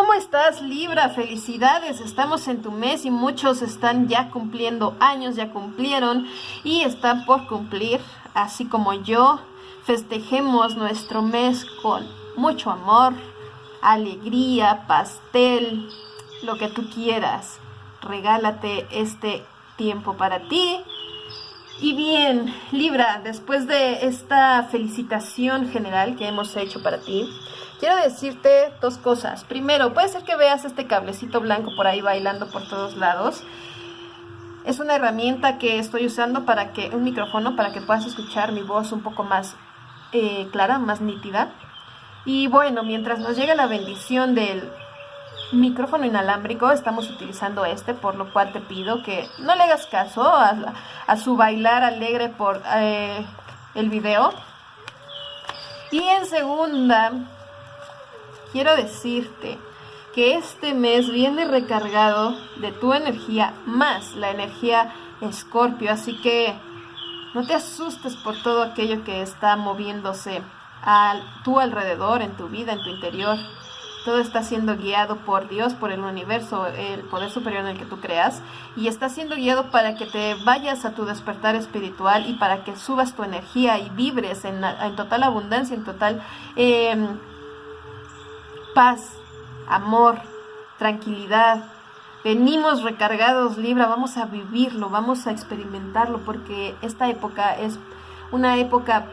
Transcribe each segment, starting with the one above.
¿Cómo estás Libra? Felicidades, estamos en tu mes y muchos están ya cumpliendo años, ya cumplieron y están por cumplir, así como yo. Festejemos nuestro mes con mucho amor, alegría, pastel, lo que tú quieras. Regálate este tiempo para ti. Y bien, Libra, después de esta felicitación general que hemos hecho para ti, quiero decirte dos cosas. Primero, puede ser que veas este cablecito blanco por ahí bailando por todos lados. Es una herramienta que estoy usando para que, un micrófono, para que puedas escuchar mi voz un poco más eh, clara, más nítida. Y bueno, mientras nos llega la bendición del micrófono inalámbrico, estamos utilizando este, por lo cual te pido que no le hagas caso a, su bailar alegre por eh, el video. Y en segunda, quiero decirte que este mes viene recargado de tu energía más la energía Escorpio, así que no te asustes por todo aquello que está moviéndose a tu alrededor, en tu vida, en tu interior. Todo está siendo guiado por Dios, por el universo, el poder superior en el que tú creas, y está siendo guiado para que te vayas a tu despertar espiritual y para que subas tu energía y vibres en, total abundancia, en total em, paz, amor, tranquilidad. Venimos recargados, Libra, vamos a vivirlo, vamos a experimentarlo, porque esta época es una época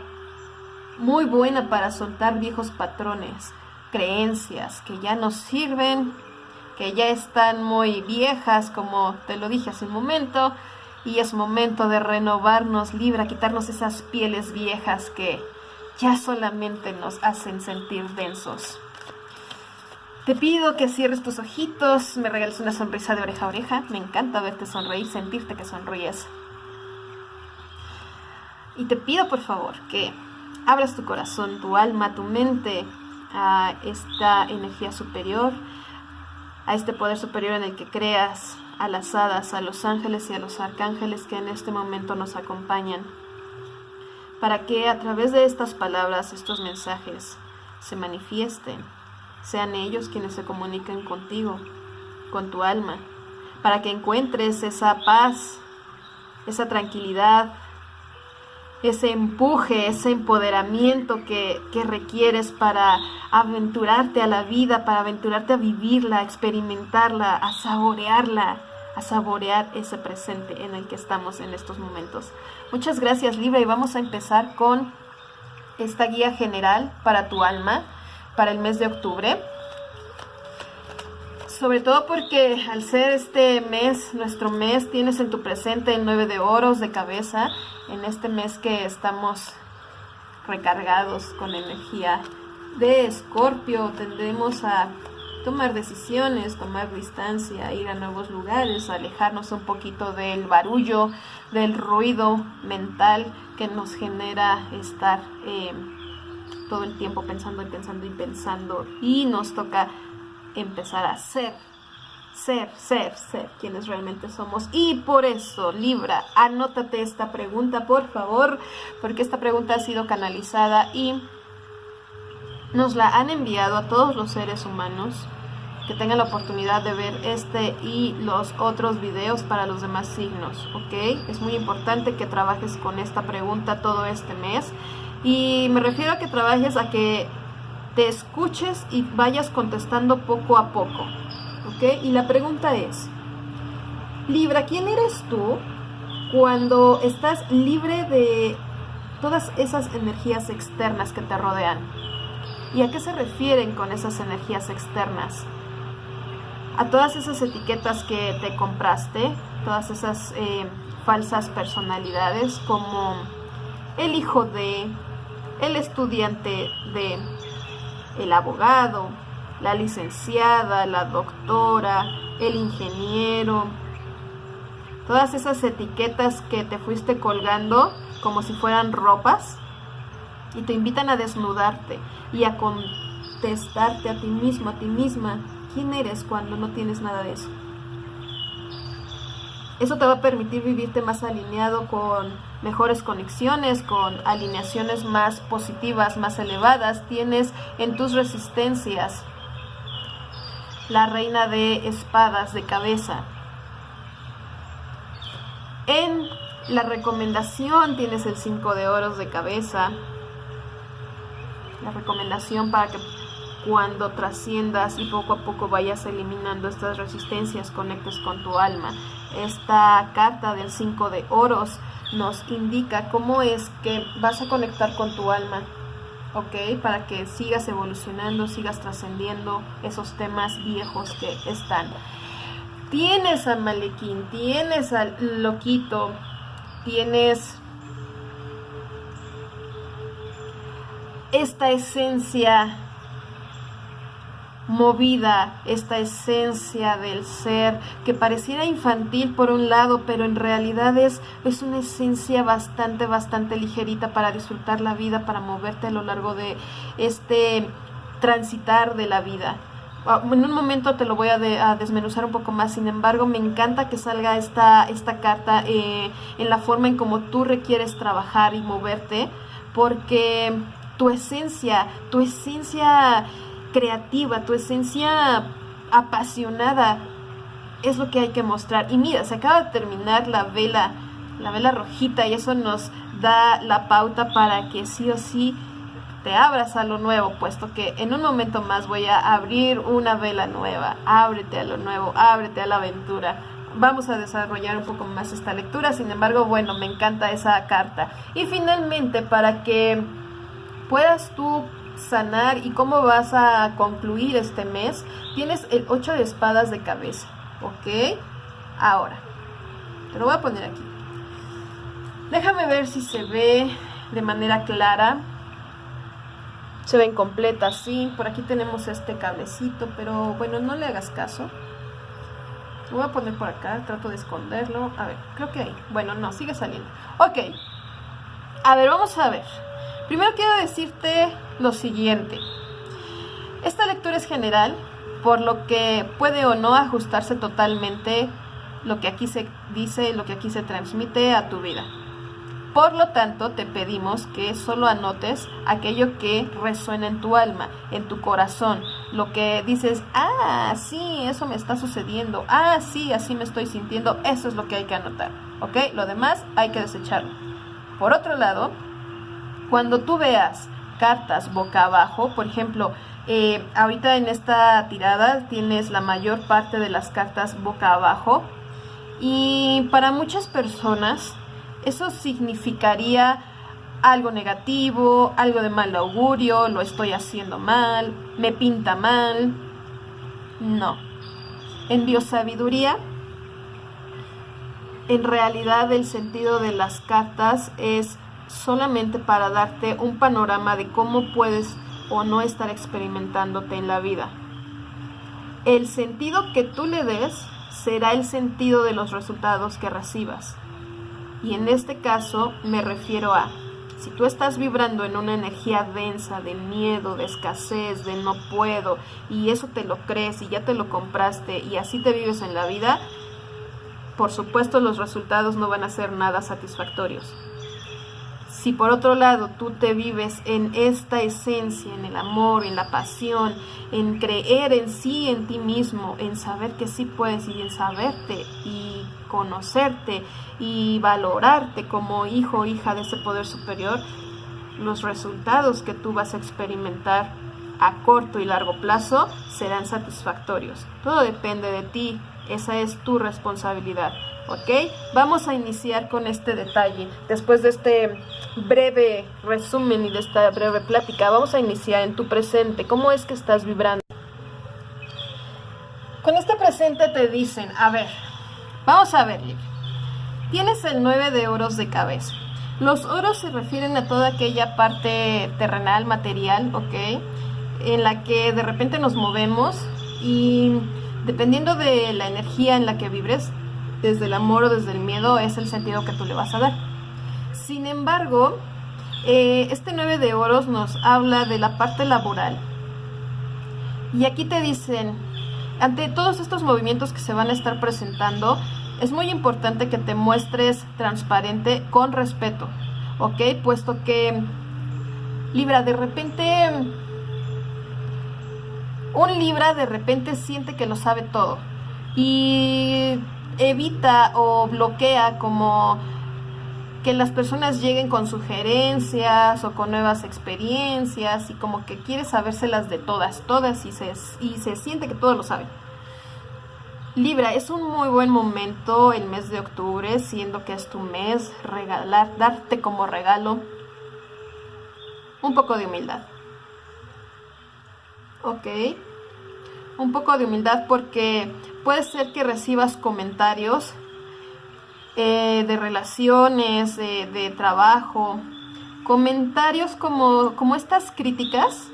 muy buena para soltar viejos patrones, creencias que ya nos sirven, que ya están muy viejas, como te lo dije hace un momento, y es momento de renovarnos, Libra, quitarnos esas pieles viejas que ya solamente nos hacen sentir densos. Te pido que cierres tus ojitos, me regales una sonrisa de oreja a oreja. Me encanta verte sonreír, sentirte que sonríes. Y te pido por favor que abras tu corazón, tu alma, tu mente a esta energía superior, a este poder superior en el que creas, a las hadas, a los ángeles y a los arcángeles que en este momento nos acompañan, para que a través de estas palabras, estos mensajes, se manifiesten, sean ellos quienes se comuniquen contigo, con tu alma, para que encuentres esa paz, esa tranquilidad, ese empuje, ese empoderamiento que, requieres para aventurarte a la vida, para aventurarte a vivirla, a experimentarla, a saborearla, a saborear ese presente en el que estamos en estos momentos. Muchas gracias Libra y vamos a empezar con esta guía general para tu alma para el mes de octubre. Sobre todo porque al ser este mes, nuestro mes, tienes en tu presente el 9 de oros de cabeza, en este mes que estamos recargados con energía de escorpio, tendremos a tomar decisiones, tomar distancia, ir a nuevos lugares, alejarnos un poquito del barullo, del ruido mental que nos genera estar eh, todo el tiempo pensando y pensando y pensando y nos toca empezar a ser, ser, ser, ser quienes realmente somos. Y por eso, Libra, anótate esta pregunta, por favor, porque esta pregunta ha sido canalizada y nos la han enviado a todos los seres humanos que tengan la oportunidad de ver este y los otros videos para los demás signos, ¿ok? Es muy importante que trabajes con esta pregunta todo este mes y me refiero a que trabajes a que te escuches y vayas contestando poco a poco. ¿Ok? Y la pregunta es, Libra, ¿quién eres tú cuando estás libre de todas esas energías externas que te rodean? ¿Y a qué se refieren con esas energías externas? A todas esas etiquetas que te compraste, todas esas eh, falsas personalidades como el hijo de, el estudiante de, el abogado, la licenciada, la doctora, el ingeniero, todas esas etiquetas que te fuiste colgando como si fueran ropas y te invitan a desnudarte y a contestarte a ti mismo, a ti misma, quién eres cuando no tienes nada de eso. Eso te va a permitir vivirte más alineado con mejores conexiones, con alineaciones más positivas, más elevadas. Tienes en tus resistencias la reina de espadas de cabeza. En la recomendación tienes el 5 de oros de cabeza. La recomendación para que cuando trasciendas y poco a poco vayas eliminando estas resistencias, conectes con tu alma. Esta carta del 5 de oros nos indica cómo es que vas a conectar con tu alma, ¿ok? Para que sigas evolucionando, sigas trascendiendo esos temas viejos que están. Tienes al malequín, tienes al loquito, tienes esta esencia movida, esta esencia del ser que pareciera infantil por un lado, pero en realidad es, es una esencia bastante, bastante ligerita para disfrutar la vida, para moverte a lo largo de este transitar de la vida. Ah, en un momento te lo voy a, desmenuzar un poco más, sin embargo me encanta que salga esta, esta carta eh, en la forma en como tú requieres trabajar y moverte, porque tu esencia, tu esencia creativa, tu esencia apasionada es lo que hay que mostrar. Y mira, se acaba de terminar la vela, la vela rojita y eso nos da la pauta para que sí o sí te abras a lo nuevo, puesto que en un momento más voy a abrir una vela nueva. Ábrete a lo nuevo, ábrete a la aventura. Vamos a desarrollar un poco más esta lectura, sin embargo, bueno, me encanta esa carta. Y finalmente, para que puedas tú sanar y cómo vas a concluir este mes, tienes el 8 de espadas de cabeza, ¿ok? Ahora, te lo voy a poner aquí. Déjame ver si se ve de manera clara se ven completas, sí. Por aquí tenemos este cablecito, pero bueno, no le hagas caso. Lo voy a poner por acá, trato de esconderlo. A ver, creo que ahí. Bueno, no, sigue saliendo. Ok. A ver, vamos a ver. Primero quiero decirte lo siguiente. Esta lectura es general, por lo que puede o no ajustarse totalmente lo que aquí se dice, lo que aquí se transmite a tu vida. Por lo tanto, te pedimos que solo anotes aquello que resuena en tu alma, en tu corazón, lo que dices, ah, sí, eso me está sucediendo, ah, sí, así me estoy sintiendo, eso es lo que hay que anotar, ¿ok? Lo demás hay que desecharlo. Por otro lado, cuando tú veas cartas boca abajo, por ejemplo, eh, ahorita en esta tirada tienes la mayor parte de las cartas boca abajo y para muchas personas eso significaría algo negativo, algo de mal augurio, lo estoy haciendo mal, me pinta mal. No. En biosabiduría, en realidad el sentido de las cartas es solamente para darte un panorama de cómo puedes o no estar experimentándote en la vida. El sentido que tú le des será el sentido de los resultados que recibas. Y en este caso me refiero a, si tú estás vibrando en una energía densa de miedo, de escasez, de no puedo, y eso te lo crees y ya te lo compraste y así te vives en la vida, por supuesto los resultados no van a ser nada satisfactorios. Si por otro lado tú te vives en esta esencia, en el amor, en la pasión, en creer en sí, en ti mismo, en saber que sí puedes y en saberte y conocerte y valorarte como hijo o hija de ese poder superior, los resultados que tú vas a experimentar a corto y largo plazo serán satisfactorios. Todo depende de ti, esa es tu responsabilidad. ¿Ok? Vamos a iniciar con este detalle. Después de este breve resumen y de esta breve plática, vamos a iniciar en tu presente. ¿Cómo es que estás vibrando? Con este presente te dicen, a ver, vamos a ver, Tienes el 9 de oros de cabeza. Los oros se refieren a toda aquella parte terrenal, material, ¿ok? En la que de repente nos movemos y dependiendo de la energía en la que vibres, desde el amor o desde el miedo, es el sentido que tú le vas a dar. Sin embargo, eh, este 9 de oros nos habla de la parte laboral. Y aquí te dicen, ante todos estos movimientos que se van a estar presentando, es muy importante que te muestres transparente con respeto, ¿ok? Puesto que, Libra, de repente un Libra de repente siente que lo sabe todo y evita o bloquea como que las personas lleguen con sugerencias o con nuevas experiencias y como que quiere sabérselas de todas, todas y se, y se siente que todo lo sabe. Libra, es un muy buen momento el mes de octubre, siendo que es tu mes, regalar, darte como regalo un poco de humildad. Ok. Un poco de humildad porque puede ser que recibas comentarios eh, de relaciones, de trabajo, comentarios como, como estas críticas,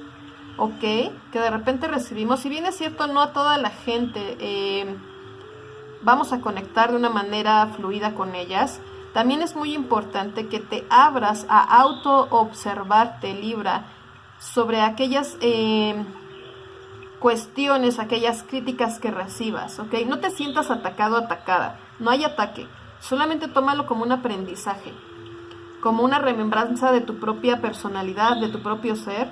ok, que de repente recibimos. Si bien es cierto, no a toda la gente eh, vamos a conectar de una manera fluida con ellas, también es muy importante que te abras a auto-observarte, Libra, sobre aquellas eh, cuestiones, aquellas críticas que recibas, ¿ok? No te sientas atacado atacada, no hay ataque, solamente tómalo como un aprendizaje, como una remembranza de tu propia personalidad, de tu propio ser,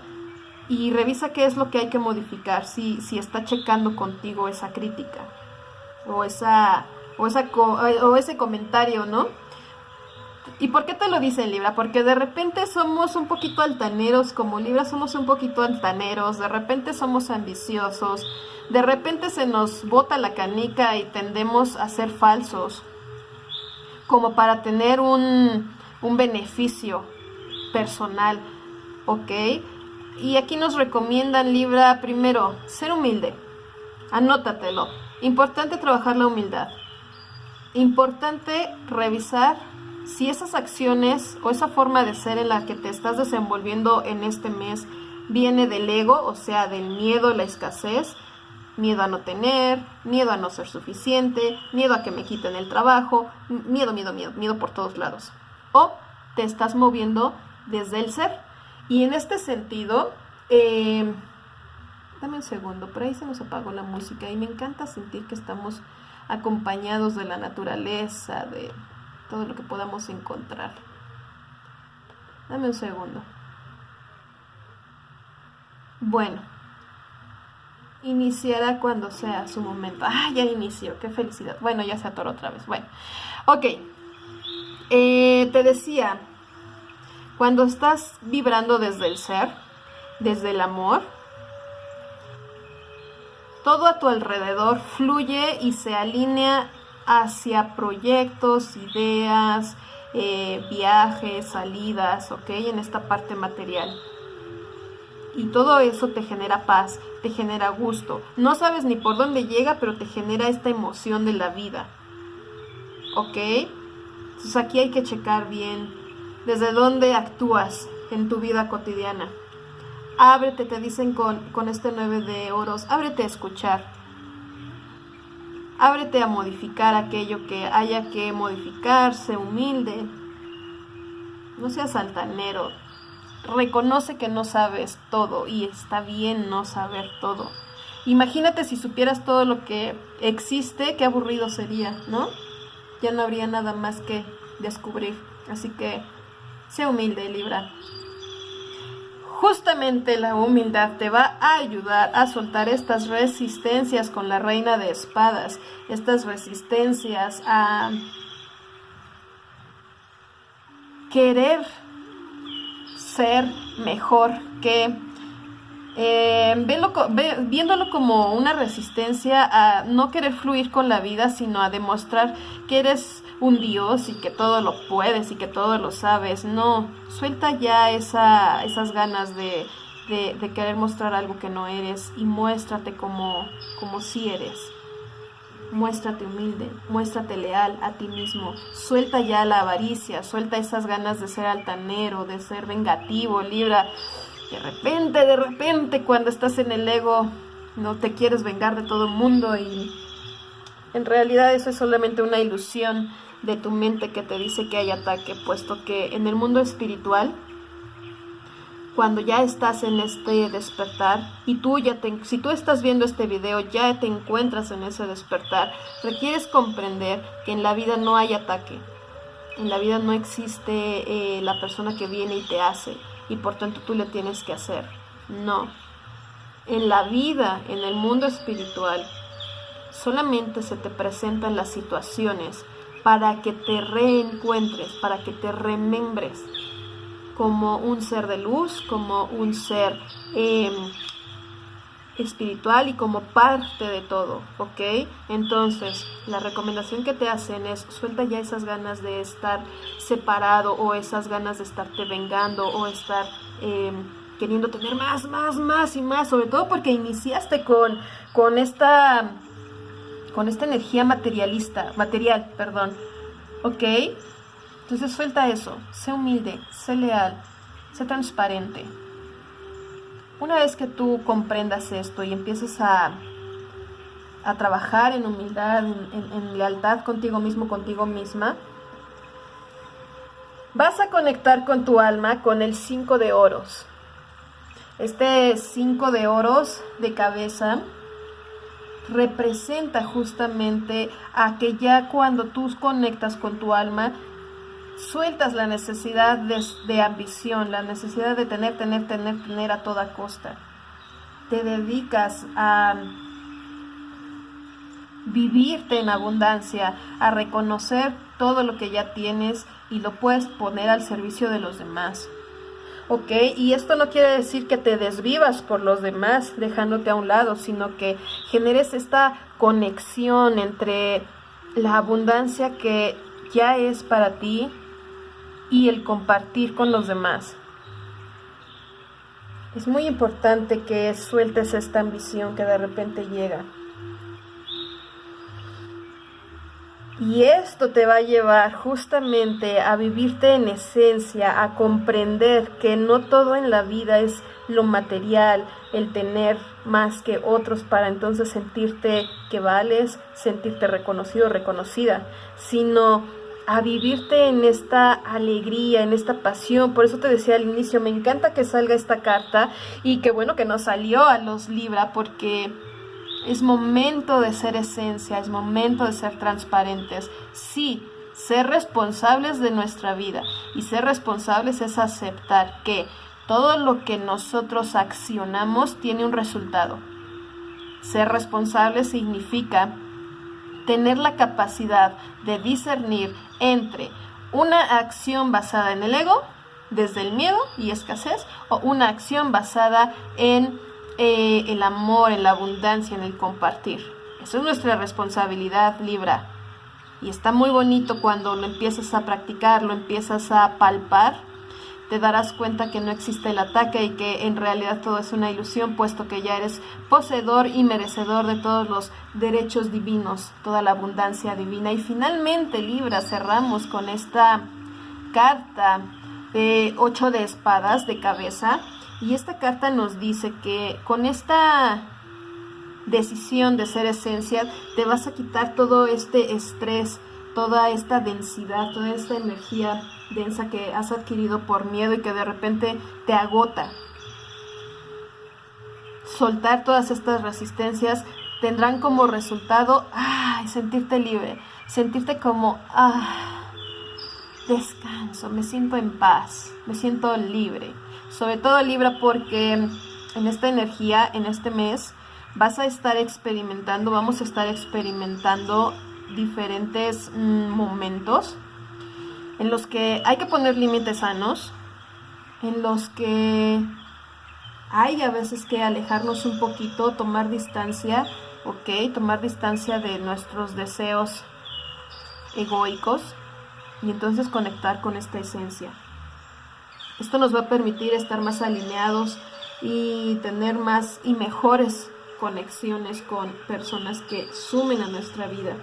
y revisa qué es lo que hay que modificar, si, si está checando contigo esa crítica o, esa, o, esa, o ese comentario, ¿no? ¿Y por qué te lo dice Libra? Porque de repente somos un poquito altaneros, como Libra somos un poquito altaneros, de repente somos ambiciosos, de repente se nos bota la canica y tendemos a ser falsos, como para tener un, un beneficio personal, ¿ok? Y aquí nos recomiendan Libra, primero, ser humilde, anótatelo, importante trabajar la humildad, importante revisar si esas acciones o esa forma de ser en la que te estás desenvolviendo en este mes viene del ego, o sea, del miedo, la escasez, miedo a no tener, miedo a no ser suficiente, miedo a que me quiten el trabajo, miedo, miedo, miedo, miedo por todos lados. O te estás moviendo desde el ser. Y en este sentido, eh, dame un segundo, por ahí se nos apagó la música y me encanta sentir que estamos acompañados de la naturaleza, de todo lo que podamos encontrar. Dame un segundo. Bueno, iniciará cuando sea su momento. Ah, ya inició, qué felicidad. Bueno, ya se atoró otra vez. Bueno, ok. Eh, te decía, cuando estás vibrando desde el ser, desde el amor, todo a tu alrededor fluye y se alinea hacia proyectos, ideas, eh, viajes, salidas, ¿ok? En esta parte material. Y todo eso te genera paz, te genera gusto. No sabes ni por dónde llega, pero te genera esta emoción de la vida. ¿Ok? Entonces aquí hay que checar bien desde dónde actúas en tu vida cotidiana. Ábrete, te dicen con, con este 9 de oros, ábrete a escuchar Ábrete a modificar aquello que haya que modificarse, humilde. No seas altanero. Reconoce que no sabes todo y está bien no saber todo. Imagínate si supieras todo lo que existe, qué aburrido sería, ¿no? Ya no habría nada más que descubrir. Así que sé humilde, Libra. Justamente la humildad te va a ayudar a soltar estas resistencias con la reina de espadas, estas resistencias a querer ser mejor que eh, viéndolo como una resistencia a no querer fluir con la vida, sino a demostrar que eres un Dios y que todo lo puedes y que todo lo sabes. No, suelta ya esa, esas ganas de, de, querer mostrar algo que no eres y muéstrate como, como si eres. Muéstrate humilde, muéstrate leal a ti mismo. Suelta ya la avaricia, suelta esas ganas de ser altanero, de ser vengativo, libra. De repente, de repente, cuando estás en el ego, no te quieres vengar de todo el mundo y en realidad eso es solamente una ilusión de tu mente que te dice que hay ataque, puesto que en el mundo espiritual, cuando ya estás en este despertar y tú ya te, si tú estás viendo este video, ya te encuentras en ese despertar, requieres comprender que en la vida no hay ataque. En la vida no existe eh, la persona que viene y te hace y por tanto tú le tienes que hacer. No. en la vida, en el mundo espiritual, solamente se te presentan las situaciones para que te reencuentres, para que te remembres como un ser de luz, como un ser em, espiritual y como parte de todo, ¿ok? Entonces, la recomendación que te hacen es suelta ya esas ganas de estar separado o esas ganas de estarte vengando o estar em, queriendo tener más, más, más y más, sobre todo porque iniciaste con, con esta con esta energía materialista, material, perdón, ¿ok? Entonces suelta eso, sé humilde, sé leal, sé transparente. Una vez que tú comprendas esto y empieces a, a trabajar en humildad, en, lealtad contigo mismo, contigo misma, vas a conectar con tu alma con el 5 de oros. Este 5 de oros de cabeza representa justamente a que ya cuando tú conectas con tu alma, sueltas la necesidad de, ambición, la necesidad de tener, tener, tener, tener a toda costa. Te dedicas a vivirte en abundancia, a reconocer todo lo que ya tienes y lo puedes poner al servicio de los demás. ¿Ok? Y esto no quiere decir que te desvivas por los demás dejándote a un lado, sino que generes esta conexión entre la abundancia que ya es para ti y el compartir con los demás. Es muy importante que sueltes esta ambición que de repente llega. Y esto te va a llevar justamente a vivirte en esencia, a comprender que no todo en la vida es lo material, el tener más que otros para entonces sentirte que vales, sentirte reconocido, reconocida, sino a vivirte en esta alegría, en esta pasión. Por eso te decía al inicio, me encanta que salga esta carta y qué bueno que no salió a los Libra porque es momento de ser esencia, es momento de ser transparentes. Sí, ser responsables de nuestra vida y ser responsables es aceptar que todo lo que nosotros accionamos tiene un resultado. Ser responsable significa tener la capacidad de discernir entre una acción basada en el ego, desde el miedo y escasez, o una acción basada en eh, el amor, en la abundancia, en el compartir. Eso es nuestra responsabilidad, Libra. Y está muy bonito cuando lo empiezas a practicar, lo empiezas a palpar te darás cuenta que no existe el ataque y que en realidad todo es una ilusión, puesto que ya eres poseedor y merecedor de todos los derechos divinos, toda la abundancia divina. Y finalmente, Libra, cerramos con esta carta de ocho de espadas de cabeza. Y esta carta nos dice que con esta decisión de ser esencia, te vas a quitar todo este estrés, toda esta densidad, toda esta energía densa que has adquirido por miedo y que de repente te agota. Soltar todas estas resistencias tendrán como resultado sentirte libre, sentirte como ah, descanso, me siento en paz, me siento libre. Sobre todo libre porque en esta energía, en este mes, vas a estar experimentando, vamos a estar experimentando diferentes mm, momentos en los que hay que poner límites sanos, en los que hay a veces que alejarnos un poquito, tomar distancia, ok, tomar distancia de nuestros deseos egoicos y entonces conectar con esta esencia. Esto nos va a permitir estar más alineados y tener más y mejores conexiones con personas que sumen a nuestra vida.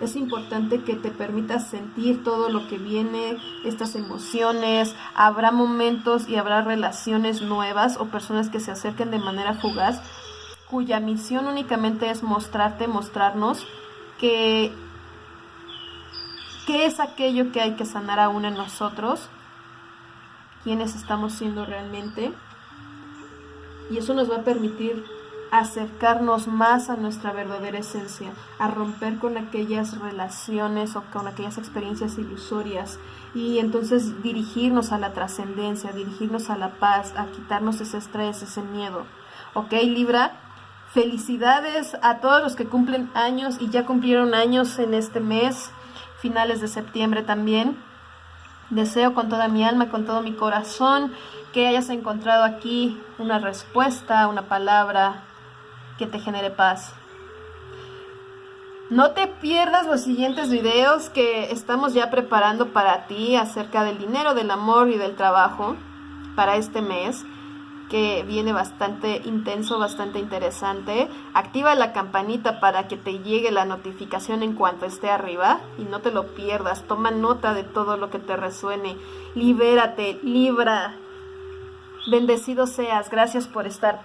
Es importante que te permitas sentir todo lo que viene, estas emociones, habrá momentos y habrá relaciones nuevas o personas que se acerquen de manera fugaz, cuya misión únicamente es mostrarte, mostrarnos que es aquello que hay que sanar aún en nosotros, quiénes estamos siendo realmente, y eso nos va a permitir acercarnos más a nuestra verdadera esencia, a romper con aquellas relaciones o con aquellas experiencias ilusorias y entonces dirigirnos a la trascendencia, dirigirnos a la paz, a quitarnos ese estrés, ese miedo. ¿ok Libra? Felicidades a todos los que cumplen años y ya cumplieron años en este mes, finales de septiembre también. Deseo con toda mi alma, con todo mi corazón, que hayas encontrado aquí una respuesta, una palabra que te genere paz. No te pierdas los siguientes videos que estamos ya preparando para ti acerca del dinero, del amor y del trabajo para este mes que viene bastante intenso, bastante interesante. Activa la campanita para que te llegue la notificación en cuanto esté arriba y no te lo pierdas. Toma nota de todo lo que te resuene. Libérate, libra. Bendecido seas. Gracias por estar